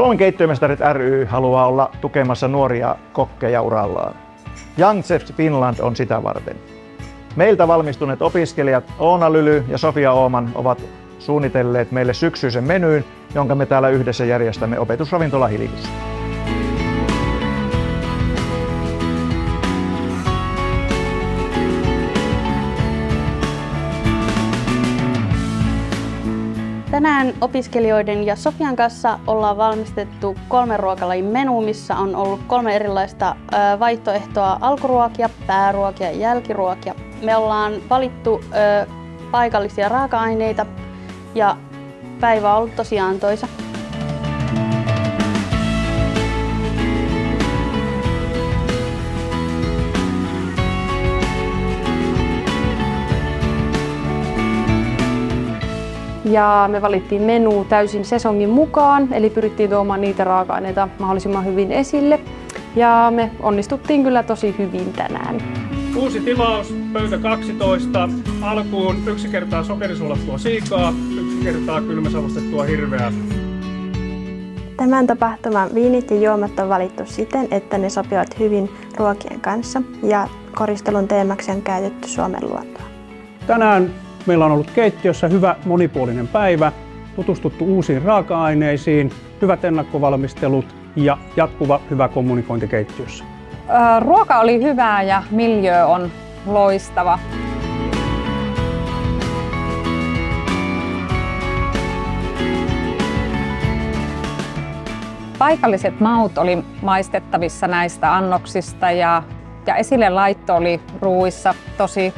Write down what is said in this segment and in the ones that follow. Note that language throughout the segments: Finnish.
Suomen keittiömestarit ry haluaa olla tukemassa nuoria kokkeja urallaan. Young Chefs Finland on sitä varten. Meiltä valmistuneet opiskelijat Oona Lyly ja Sofia Ooman ovat suunnitelleet meille syksyisen menyyn, jonka me täällä yhdessä järjestämme opetusravintola Hiljussa. Tänään opiskelijoiden ja Sofian kanssa ollaan valmistettu kolme ruokalajin menu, missä on ollut kolme erilaista vaihtoehtoa, alkuruokia, pääruokia ja jälkiruokia. Me ollaan valittu paikallisia raaka-aineita ja päivä on ollut tosi antoisa. Ja me valittiin menu täysin sesongin mukaan, eli pyrittiin tuomaan niitä raaka-aineita mahdollisimman hyvin esille. Ja me onnistuttiin kyllä tosi hyvin tänään. Uusi tilaus, pöytä 12. Alkuun yksi kertaa sokerisulattua siikaa, yksi kertaa kylmäsavustettua hirveää. Tämän tapahtuman viinit ja juomat on valittu siten, että ne sopivat hyvin ruokien kanssa ja koristelun teemaksi on käytetty Suomen luontoa. Tänään meillä on ollut keittiössä hyvä monipuolinen päivä, tutustuttu uusiin raaka-aineisiin, hyvät ennakkovalmistelut ja jatkuva hyvä kommunikointi keittiössä. Ruoka oli hyvää ja miljö on loistava. Paikalliset maut oli maistettavissa näistä annoksista ja, ja esille laitto oli ruuissa tosi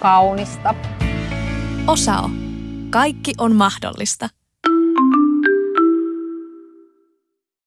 kaunista. Osao. Kaikki on mahdollista.